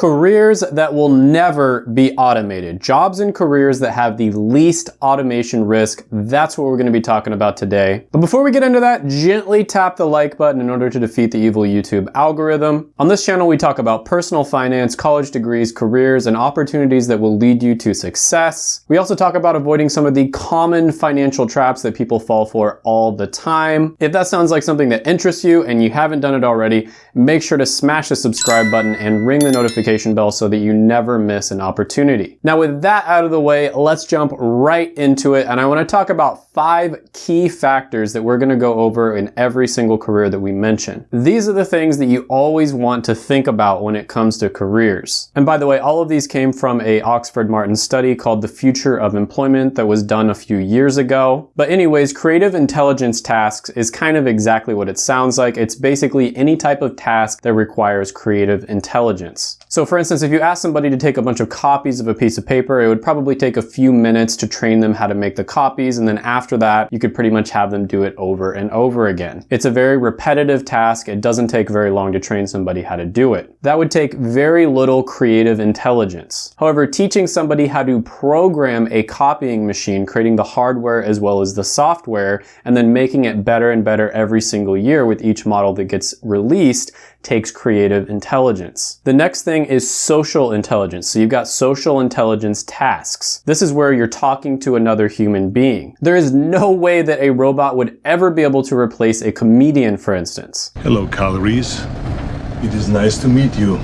Careers that will never be automated. Jobs and careers that have the least automation risk. That's what we're gonna be talking about today. But before we get into that, gently tap the like button in order to defeat the evil YouTube algorithm. On this channel, we talk about personal finance, college degrees, careers, and opportunities that will lead you to success. We also talk about avoiding some of the common financial traps that people fall for all the time. If that sounds like something that interests you and you haven't done it already, make sure to smash the subscribe button and ring the notification notification bell so that you never miss an opportunity. Now with that out of the way, let's jump right into it. And I wanna talk about five key factors that we're gonna go over in every single career that we mention. These are the things that you always want to think about when it comes to careers. And by the way, all of these came from a Oxford Martin study called The Future of Employment that was done a few years ago. But anyways, creative intelligence tasks is kind of exactly what it sounds like. It's basically any type of task that requires creative intelligence. So for instance, if you ask somebody to take a bunch of copies of a piece of paper, it would probably take a few minutes to train them how to make the copies. And then after that, you could pretty much have them do it over and over again. It's a very repetitive task. It doesn't take very long to train somebody how to do it. That would take very little creative intelligence. However, teaching somebody how to program a copying machine, creating the hardware as well as the software, and then making it better and better every single year with each model that gets released takes creative intelligence. The next thing is social intelligence. So you've got social intelligence tasks. This is where you're talking to another human being. There is no way that a robot would ever be able to replace a comedian, for instance. Hello, calories. It is nice to meet you.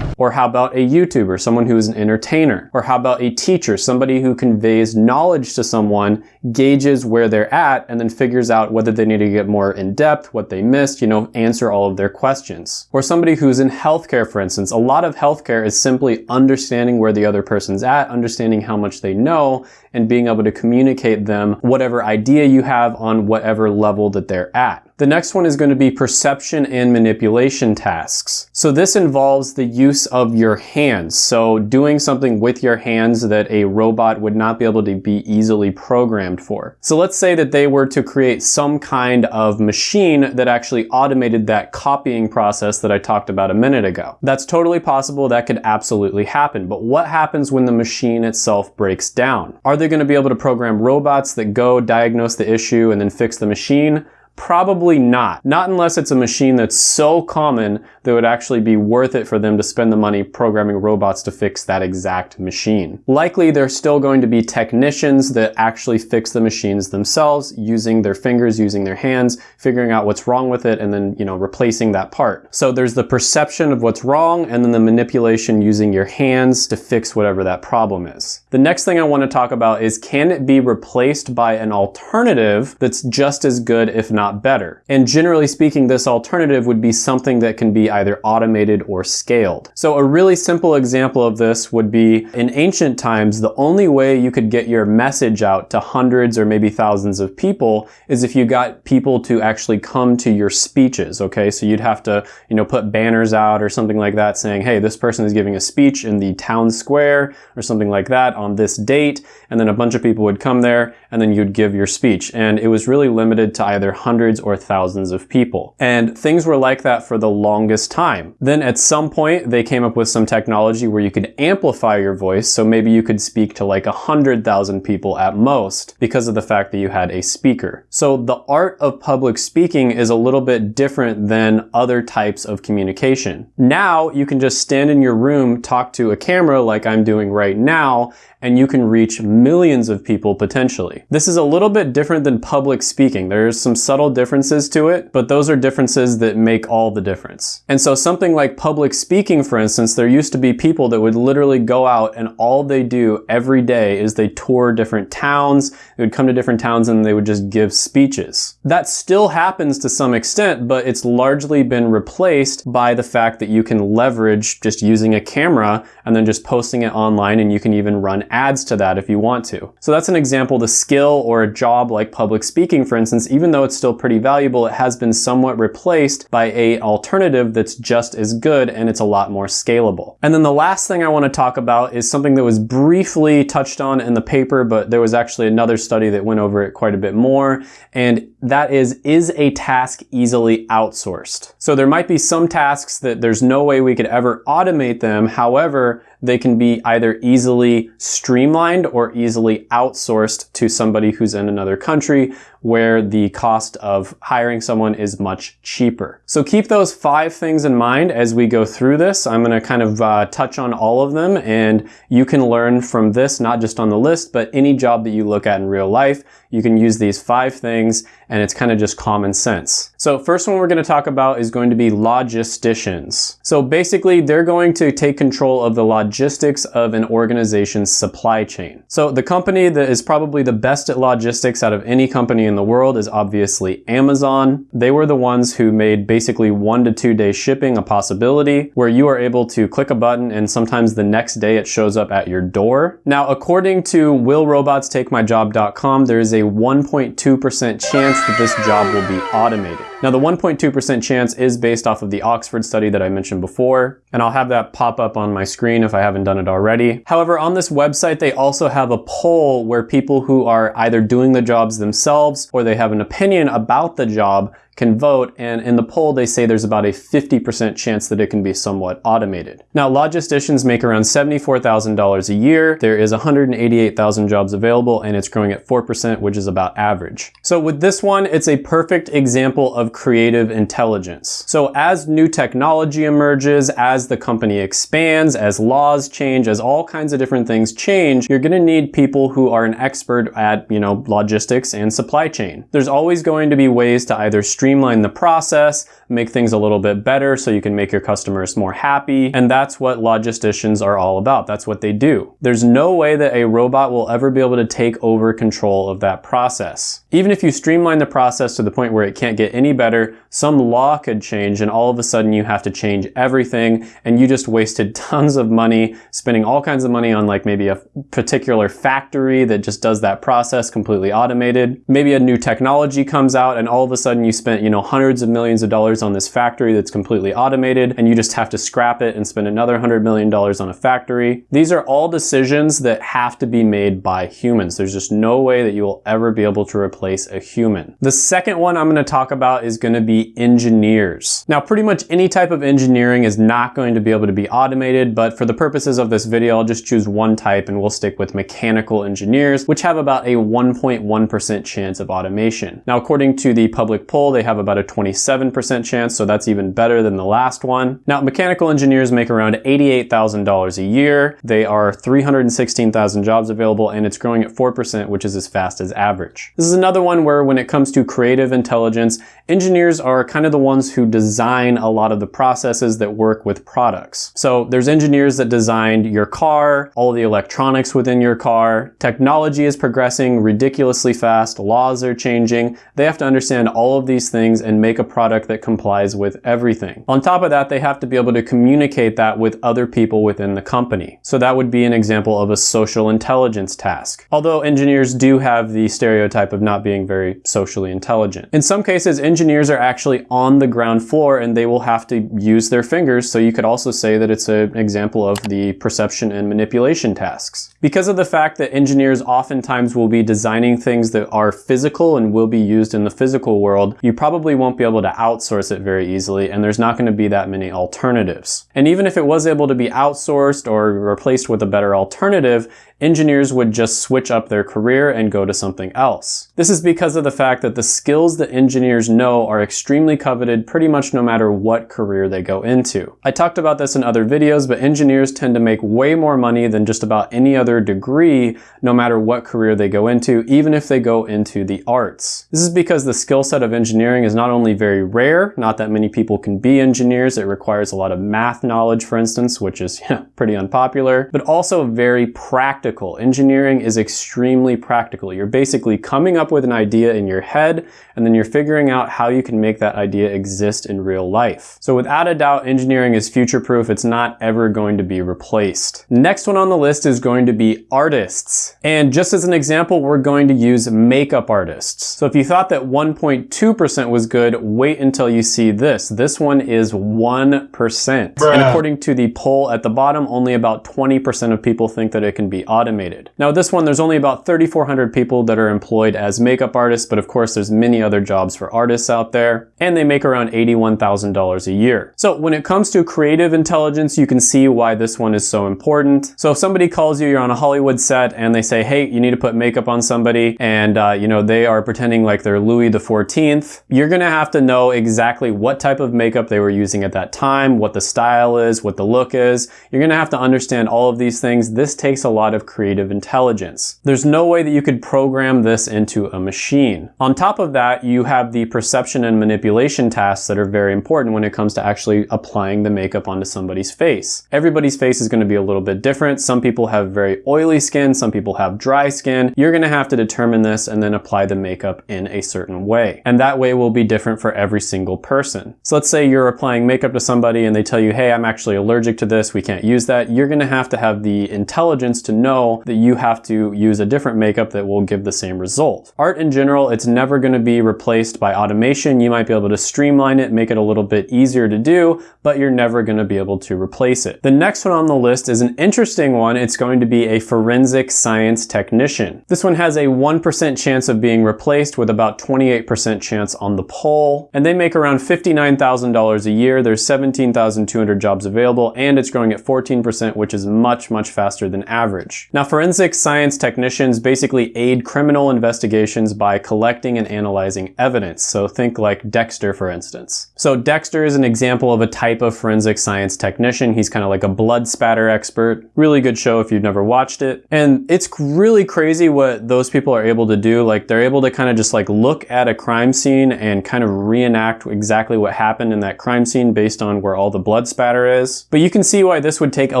Or how about a YouTuber, someone who is an entertainer? Or how about a teacher, somebody who conveys knowledge to someone, gauges where they're at, and then figures out whether they need to get more in depth, what they missed, you know, answer all of their questions. Or somebody who's in healthcare, for instance. A lot of healthcare is simply understanding where the other person's at, understanding how much they know, and being able to communicate them whatever idea you have on whatever level that they're at. The next one is going to be perception and manipulation tasks. So this involves the use of your hands. So doing something with your hands that a robot would not be able to be easily programmed for. So let's say that they were to create some kind of machine that actually automated that copying process that I talked about a minute ago. That's totally possible. That could absolutely happen. But what happens when the machine itself breaks down? Are they going to be able to program robots that go diagnose the issue and then fix the machine? Probably not. Not unless it's a machine that's so common that would actually be worth it for them to spend the money programming robots to fix that exact machine. Likely there's still going to be technicians that actually fix the machines themselves using their fingers, using their hands, figuring out what's wrong with it and then, you know, replacing that part. So there's the perception of what's wrong and then the manipulation using your hands to fix whatever that problem is. The next thing I want to talk about is can it be replaced by an alternative that's just as good if not not better. And generally speaking, this alternative would be something that can be either automated or scaled. So a really simple example of this would be in ancient times, the only way you could get your message out to hundreds or maybe thousands of people is if you got people to actually come to your speeches, okay? So you'd have to, you know, put banners out or something like that saying, hey, this person is giving a speech in the town square or something like that on this date. And then a bunch of people would come there and then you'd give your speech. And it was really limited to either hundreds or thousands of people. And things were like that for the longest time. Then at some point, they came up with some technology where you could amplify your voice. So maybe you could speak to like a hundred thousand people at most because of the fact that you had a speaker. So the art of public speaking is a little bit different than other types of communication. Now you can just stand in your room, talk to a camera like I'm doing right now, and you can reach millions of people potentially. This is a little bit different than public speaking. There's some subtle differences to it, but those are differences that make all the difference. And so something like public speaking, for instance, there used to be people that would literally go out and all they do every day is they tour different towns, they would come to different towns and they would just give speeches. That still happens to some extent, but it's largely been replaced by the fact that you can leverage just using a camera and then just posting it online and you can even run ads to that if you want to. So that's an example, the skill or a job like public speaking, for instance, even though it's still pretty valuable, it has been somewhat replaced by a alternative that's just as good and it's a lot more scalable. And then the last thing I want to talk about is something that was briefly touched on in the paper, but there was actually another study that went over it quite a bit more. And that is, is a task easily outsourced? So there might be some tasks that there's no way we could ever automate them. However, they can be either easily streamlined or easily outsourced to somebody who's in another country where the cost of hiring someone is much cheaper. So keep those five things in mind as we go through this. I'm going to kind of uh, touch on all of them and you can learn from this, not just on the list, but any job that you look at in real life. You can use these five things and it's kind of just common sense. So first one we're going to talk about is going to be logisticians. So basically they're going to take control of the logistics of an organization's supply chain. So the company that is probably the best at logistics out of any company in the world is obviously Amazon. They were the ones who made basically one to two day shipping a possibility where you are able to click a button and sometimes the next day it shows up at your door. Now according to willrobotstakemyjob.com there is a 1.2% chance that this job will be automated. Now the 1.2% chance is based off of the Oxford study that I mentioned before, and I'll have that pop up on my screen if I haven't done it already. However, on this website, they also have a poll where people who are either doing the jobs themselves or they have an opinion about the job can vote, and in the poll they say there's about a 50% chance that it can be somewhat automated. Now, logisticians make around $74,000 a year. There is 188,000 jobs available, and it's growing at 4%, which is about average. So with this one, it's a perfect example of creative intelligence. So as new technology emerges, as the company expands, as laws change, as all kinds of different things change, you're gonna need people who are an expert at, you know, logistics and supply chain. There's always going to be ways to either streamline streamline the process, make things a little bit better so you can make your customers more happy. And that's what logisticians are all about. That's what they do. There's no way that a robot will ever be able to take over control of that process. Even if you streamline the process to the point where it can't get any better, some law could change and all of a sudden you have to change everything and you just wasted tons of money spending all kinds of money on like maybe a particular factory that just does that process completely automated. Maybe a new technology comes out and all of a sudden you spent, you know, hundreds of millions of dollars on this factory that's completely automated and you just have to scrap it and spend another hundred million dollars on a factory. These are all decisions that have to be made by humans. There's just no way that you will ever be able to replace a human. The second one I'm going to talk about is going to be engineers. Now, pretty much any type of engineering is not going to be able to be automated, but for the purposes of this video, I'll just choose one type and we'll stick with mechanical engineers, which have about a 1.1% chance of automation. Now, according to the public poll, they have about a 27% chance, so that's even better than the last one. Now, mechanical engineers make around $88,000 a year. They are 316,000 jobs available and it's growing at 4%, which is as fast as average. This is another one where when it comes to creative intelligence, engineers are kind of the ones who design a lot of the processes that work with products. So there's engineers that designed your car, all the electronics within your car. Technology is progressing ridiculously fast. Laws are changing. They have to understand all of these things and make a product that complies with everything. On top of that, they have to be able to communicate that with other people within the company. So that would be an example of a social intelligence task. Although engineers do have the stereotype of not being very socially intelligent. In some cases, engineers are actually on the ground floor and they will have to use their fingers. So you could also say that it's an example of the perception and manipulation tasks. Because of the fact that engineers oftentimes will be designing things that are physical and will be used in the physical world, you probably won't be able to outsource it very easily and there's not going to be that many alternatives. And even if it was able to be outsourced or replaced with a better alternative, engineers would just switch up their career and go to something else. This is because of the fact that the skills that engineers know are extremely coveted pretty much no matter what career they go into. I talked about this in other videos, but engineers tend to make way more money than just about any other degree no matter what career they go into, even if they go into the arts. This is because the skill set of engineering is not only very rare, not that many people can be engineers, it requires a lot of math knowledge, for instance, which is pretty unpopular, but also very practical practical. Engineering is extremely practical. You're basically coming up with an idea in your head and then you're figuring out how you can make that idea exist in real life. So without a doubt, engineering is future-proof. It's not ever going to be replaced. Next one on the list is going to be artists. And just as an example, we're going to use makeup artists. So if you thought that 1.2% was good. Wait until you see this. This one is 1%. Bruh. And according to the poll at the bottom, only about 20% of people think that it can be automated. Now this one, there's only about 3,400 people that are employed as makeup artists, but of course there's many other jobs for artists out there, and they make around $81,000 a year. So when it comes to creative intelligence, you can see why this one is so important. So if somebody calls you, you're on a Hollywood set, and they say, hey, you need to put makeup on somebody, and uh, you know they are pretending like they're Louis 14th, you're gonna have to know exactly what type of makeup they were using at that time, what the style is, what the look is. You're gonna have to understand all of these things. This takes a lot of creative intelligence. There's no way that you could program this into a machine. On top of that, you have the perception and manipulation tasks that are very important when it comes to actually applying the makeup onto somebody's face. Everybody's face is gonna be a little bit different. Some people have very oily skin, some people have dry skin. You're gonna have to determine this and then apply the makeup in a certain way. And that way will be different for every single person. So let's say you're applying makeup to somebody and they tell you, hey, I'm actually allergic to this, we can't use that. You're gonna have to have the intelligence to know that you have to use a different makeup that will give the same result. Art in general, it's never gonna be replaced by automation. You might be able to streamline it, make it a little bit easier to do, but you're never gonna be able to replace it. The next one on the list is an interesting one. It's going to be a forensic science technician. This one has a 1% chance of being replaced with about 28% chance on the poll, and they make around $59,000 a year. There's 17,200 jobs available, and it's growing at 14%, which is much, much faster than average. Now, forensic science technicians basically aid criminal investigations by collecting and analyzing evidence. So think like Dexter, for instance. So Dexter is an example of a type of forensic science technician. He's kind of like a blood spatter expert. Really good show if you've never watched it. And it's really crazy what those people are able to do. Like they're able to kind of just like look at a crime scene and kind of reenact exactly what happened in that crime scene based on where all the blood spatter is. But you can see why this would take a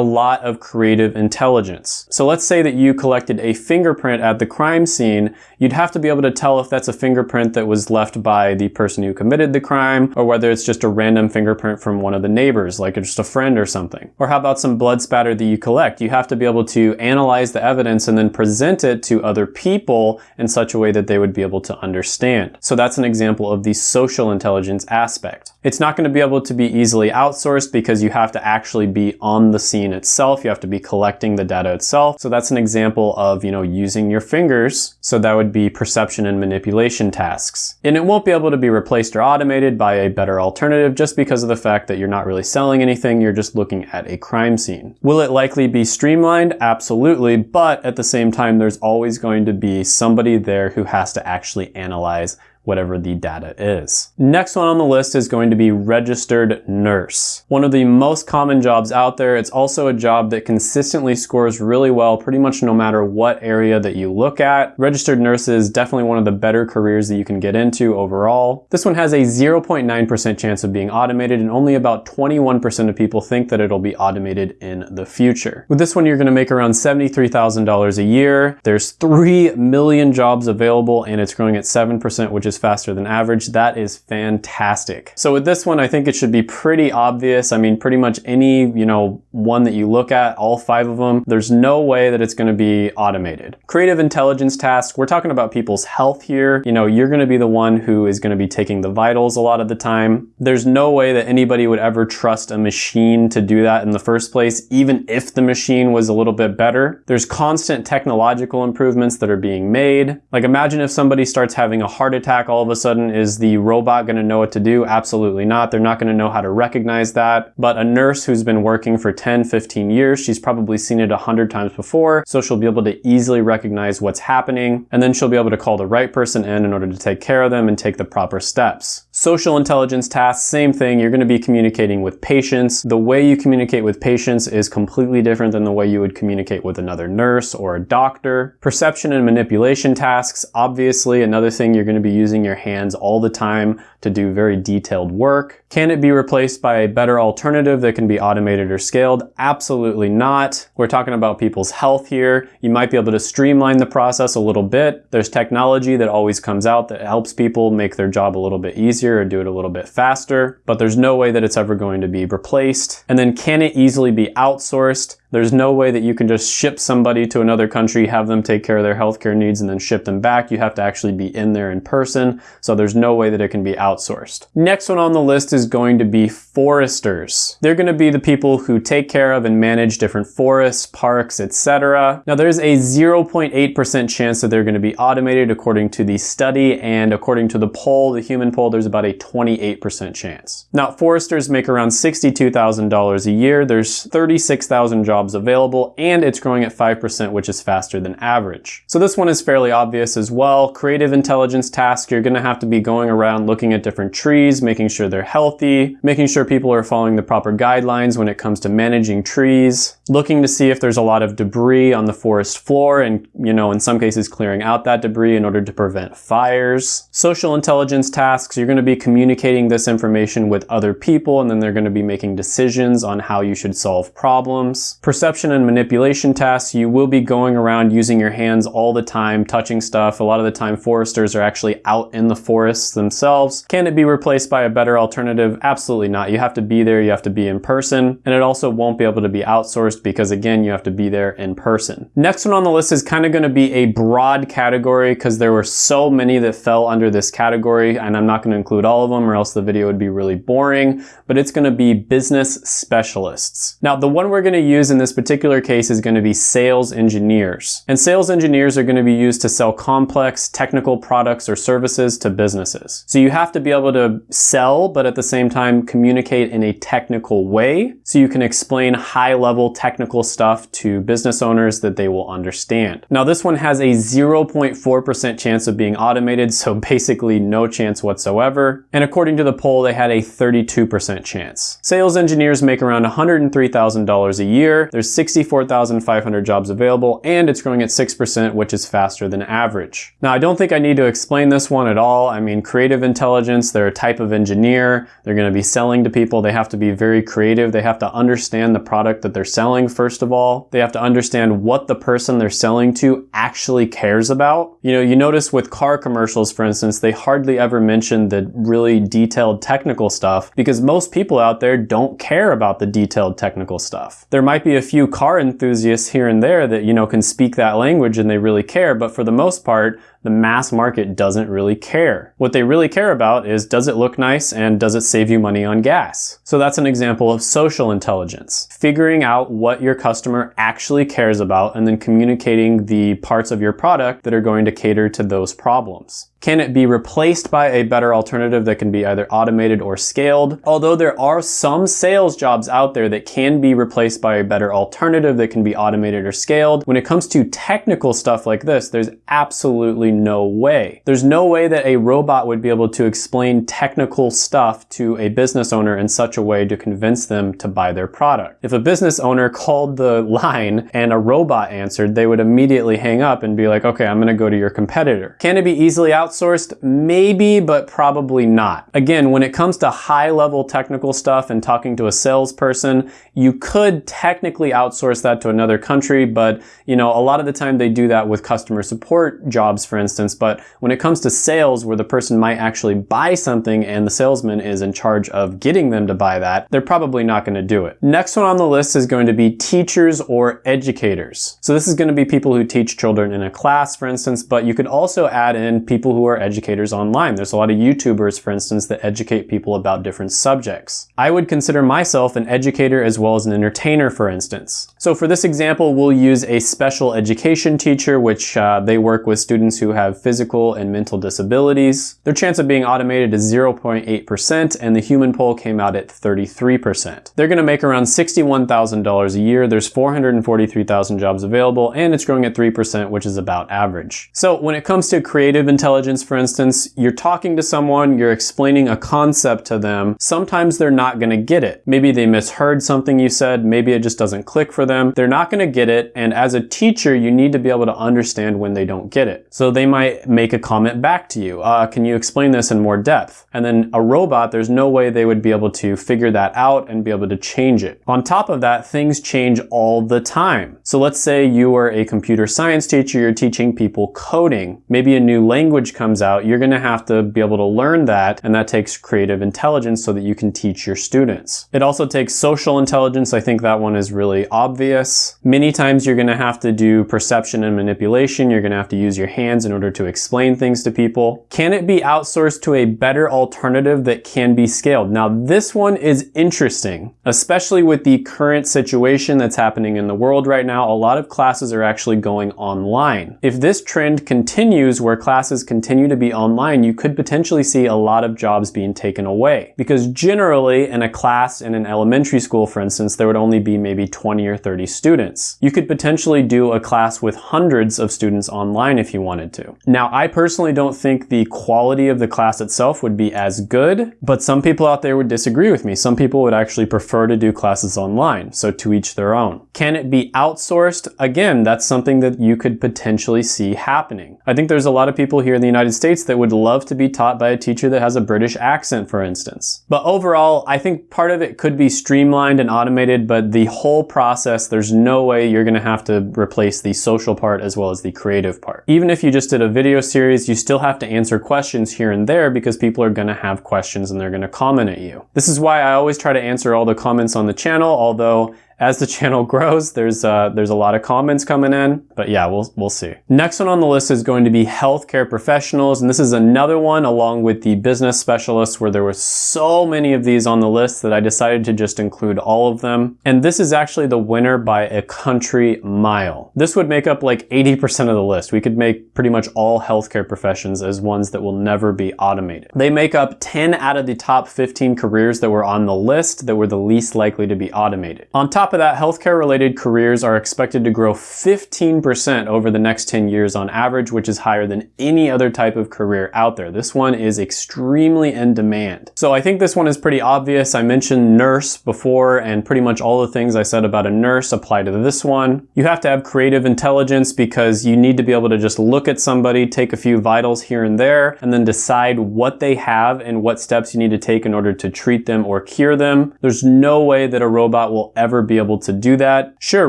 lot of creative intelligence. So let's say that you collected a fingerprint at the crime scene. You'd have to be able to tell if that's a fingerprint that was left by the person who committed the crime or whether it's just a random fingerprint from one of the neighbors, like just a friend or something. Or how about some blood spatter that you collect? You have to be able to analyze the evidence and then present it to other people in such a way that they would be able to understand. So that's an example of the social intelligence aspect. It's not going to be able to be easily outsourced because you have to actually be on the scene itself. You have to be collecting the data itself. So that's an example of, you know, using your fingers. So that would be perception and manipulation tasks. And it won't be able to be replaced or automated by a better alternative just because of the fact that you're not really selling anything. You're just looking at a crime scene. Will it likely be streamlined? Absolutely. But at the same time, there's always going to be somebody there who has to actually analyze whatever the data is. Next one on the list is going to be registered nurse. One of the most common jobs out there. It's also a job that consistently scores really well pretty much no matter what area that you look at. Registered nurse is definitely one of the better careers that you can get into overall. This one has a 0.9% chance of being automated and only about 21% of people think that it'll be automated in the future. With this one, you're gonna make around $73,000 a year. There's 3 million jobs available and it's growing at 7%, which is faster than average. That is fantastic. So with this one, I think it should be pretty obvious. I mean, pretty much any, you know, one that you look at, all five of them, there's no way that it's gonna be automated. Creative intelligence tasks, we're talking about people's health here. You know, you're gonna be the one who is gonna be taking the vitals a lot of the time. There's no way that anybody would ever trust a machine to do that in the first place, even if the machine was a little bit better. There's constant technological improvements that are being made. Like imagine if somebody starts having a heart attack all of a sudden, is the robot gonna know what to do? Absolutely not. They're not gonna know how to recognize that. But a nurse who's been working for 10, 15 years, she's probably seen it a hundred times before, so she'll be able to easily recognize what's happening, and then she'll be able to call the right person in in order to take care of them and take the proper steps. Social intelligence tasks, same thing. You're gonna be communicating with patients. The way you communicate with patients is completely different than the way you would communicate with another nurse or a doctor. Perception and manipulation tasks, obviously another thing you're gonna be using your hands all the time to do very detailed work. Can it be replaced by a better alternative that can be automated or scaled? Absolutely not. We're talking about people's health here. You might be able to streamline the process a little bit. There's technology that always comes out that helps people make their job a little bit easier or do it a little bit faster, but there's no way that it's ever going to be replaced. And then can it easily be outsourced? There's no way that you can just ship somebody to another country, have them take care of their healthcare needs, and then ship them back. You have to actually be in there in person. So there's no way that it can be outsourced. Next one on the list is going to be foresters. They're going to be the people who take care of and manage different forests, parks, etc. Now there's a 0.8% chance that they're going to be automated according to the study and according to the poll, the human poll, there's about a 28% chance. Now foresters make around $62,000 a year. There's 36,000 jobs jobs available, and it's growing at 5%, which is faster than average. So this one is fairly obvious as well. Creative intelligence task, you're gonna have to be going around looking at different trees, making sure they're healthy, making sure people are following the proper guidelines when it comes to managing trees, looking to see if there's a lot of debris on the forest floor and, you know, in some cases clearing out that debris in order to prevent fires. Social intelligence tasks, you're gonna be communicating this information with other people and then they're gonna be making decisions on how you should solve problems perception and manipulation tasks, you will be going around using your hands all the time, touching stuff. A lot of the time foresters are actually out in the forests themselves. Can it be replaced by a better alternative? Absolutely not. You have to be there, you have to be in person, and it also won't be able to be outsourced because again, you have to be there in person. Next one on the list is kind of gonna be a broad category because there were so many that fell under this category and I'm not gonna include all of them or else the video would be really boring, but it's gonna be business specialists. Now, the one we're gonna use in in this particular case is going to be sales engineers. And sales engineers are going to be used to sell complex technical products or services to businesses. So you have to be able to sell, but at the same time communicate in a technical way so you can explain high level technical stuff to business owners that they will understand. Now this one has a 0.4% chance of being automated, so basically no chance whatsoever. And according to the poll, they had a 32% chance. Sales engineers make around $103,000 a year there's 64,500 jobs available and it's growing at 6%, which is faster than average. Now, I don't think I need to explain this one at all. I mean, creative intelligence, they're a type of engineer. They're going to be selling to people. They have to be very creative. They have to understand the product that they're selling, first of all. They have to understand what the person they're selling to actually cares about. You know, you notice with car commercials, for instance, they hardly ever mention the really detailed technical stuff because most people out there don't care about the detailed technical stuff. There might be a few car enthusiasts here and there that, you know, can speak that language and they really care, but for the most part, the mass market doesn't really care. What they really care about is does it look nice and does it save you money on gas? So that's an example of social intelligence. Figuring out what your customer actually cares about and then communicating the parts of your product that are going to cater to those problems. Can it be replaced by a better alternative that can be either automated or scaled? Although there are some sales jobs out there that can be replaced by a better alternative that can be automated or scaled, when it comes to technical stuff like this, there's absolutely no way. There's no way that a robot would be able to explain technical stuff to a business owner in such a way to convince them to buy their product. If a business owner called the line and a robot answered, they would immediately hang up and be like, okay, I'm gonna go to your competitor. Can it be easily outsourced? Maybe, but probably not. Again, when it comes to high level technical stuff and talking to a salesperson, you could technically outsource that to another country, but you know, a lot of the time they do that with customer support jobs, for instance. But when it comes to sales where the person might actually buy something and the salesman is in charge of getting them to buy that, they're probably not going to do it. Next one on the list is going to be teachers or educators. So this is going to be people who teach children in a class, for instance, but you could also add in people who are educators online. There's a lot of YouTubers, for instance, that educate people about different subjects. I would consider myself an educator as well as an entertainer, for instance. So for this example, we'll use a special education teacher, which uh, they work with students who have physical and mental disabilities. Their chance of being automated is 0.8%, and the human poll came out at 33%. They're gonna make around $61,000 a year. There's 443,000 jobs available, and it's growing at 3%, which is about average. So when it comes to creative intelligence, for instance, you're talking to someone, you're explaining a concept to them. Sometimes they're not going to get it. Maybe they misheard something you said. Maybe it just doesn't click for them. They're not going to get it. And as a teacher, you need to be able to understand when they don't get it. So they might make a comment back to you. Uh, can you explain this in more depth? And then a robot, there's no way they would be able to figure that out and be able to change it. On top of that, things change all the time. So let's say you are a computer science teacher, you're teaching people coding. Maybe a new language comes out, you're gonna have to be able to learn that, and that takes creative intelligence so that you can teach your students. It also takes social intelligence. I think that one is really obvious. Many times you're gonna have to do perception and manipulation. You're gonna have to use your hands in order to explain things to people. Can it be outsourced to a better alternative that can be scaled? Now this one is interesting, especially with the current situation that's happening in the world right now. A lot of classes are actually going online. If this trend continues where classes continue to be online, you could potentially see a lot of jobs being taken away. Because generally in a class in an elementary school, for instance, there would only be maybe 20 or 30 students. You could potentially do a class with hundreds of students online if you wanted to. Now, I personally don't think the quality of the class itself would be as good, but some people out there would disagree with me. Some people would actually prefer to do classes online, so to each their own. Can it be outsourced? Again, that's something that you could potentially see happening. I think there's a lot of people here in the United States that would love to be taught by a teacher that has a British accent, for instance. But overall, I think part of it could be streamlined and automated, but the whole process, there's no way you're gonna have to replace the social part as well as the creative part. Even if you just did a video series, you still have to answer questions here and there because people are gonna have questions and they're gonna comment at you. This is why I always try to answer all the comments on the channel, although as the channel grows, there's uh, there's a lot of comments coming in, but yeah, we'll we'll see. Next one on the list is going to be healthcare professionals, and this is another one along with the business specialists where there were so many of these on the list that I decided to just include all of them. And this is actually the winner by a country mile. This would make up like 80% of the list. We could make pretty much all healthcare professions as ones that will never be automated. They make up 10 out of the top 15 careers that were on the list that were the least likely to be automated. On top of that, healthcare related careers are expected to grow 15% over the next 10 years on average, which is higher than any other type of career out there. This one is extremely in demand. So I think this one is pretty obvious. I mentioned nurse before and pretty much all the things I said about a nurse apply to this one. You have to have creative intelligence because you need to be able to just look at somebody, take a few vitals here and there, and then decide what they have and what steps you need to take in order to treat them or cure them. There's no way that a robot will ever be able to do that. Sure,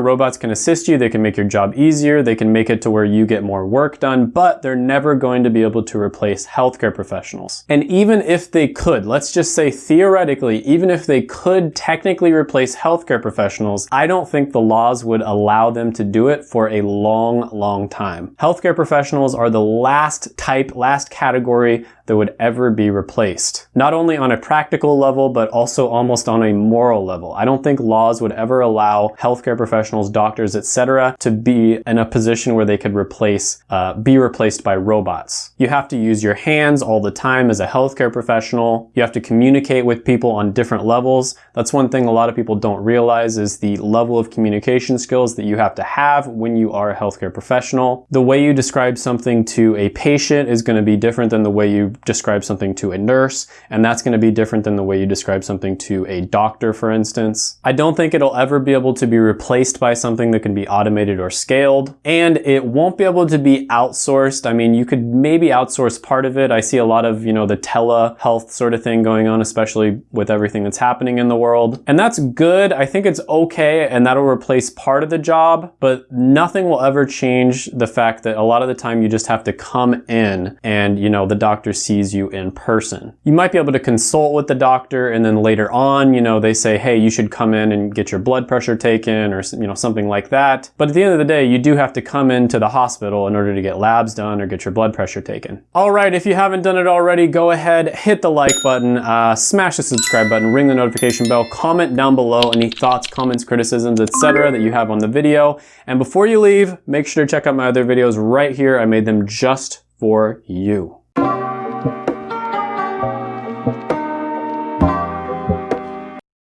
robots can assist you, they can make your job easier, they can make it to where you get more work done, but they're never going to be able to replace healthcare professionals. And even if they could, let's just say theoretically, even if they could technically replace healthcare professionals, I don't think the laws would allow them to do it for a long, long time. Healthcare professionals are the last type, last category that would ever be replaced. Not only on a practical level, but also almost on a moral level. I don't think laws would ever allow healthcare professionals, doctors, etc., to be in a position where they could replace, uh, be replaced by robots. You have to use your hands all the time as a healthcare professional. You have to communicate with people on different levels. That's one thing a lot of people don't realize is the level of communication skills that you have to have when you are a healthcare professional. The way you describe something to a patient is going to be different than the way you describe something to a nurse, and that's going to be different than the way you describe something to a doctor, for instance. I don't think it'll ever be able to be replaced by something that can be automated or scaled, and it won't be able to be outsourced. I mean, you could maybe outsource part of it. I see a lot of, you know, the telehealth sort of thing going on, especially with everything that's happening in the world. And that's good. I think it's okay, and that'll replace part of the job, but nothing will ever change the fact that a lot of the time you just have to come in and, you know, the doctor sees you in person. You might be able to consult with the doctor and then later on, you know, they say, hey, you should come in and get your blood pressure taken or, you know, something like that. But at the end of the day, you do have to come into the hospital in order to get labs done or get your blood pressure taken. All right, if you haven't done it already, go ahead, hit the like button, uh, smash the subscribe button, ring the notification bell, comment down below any thoughts, comments, criticisms, etc. that you have on the video. And before you leave, make sure to check out my other videos right here. I made them just for you.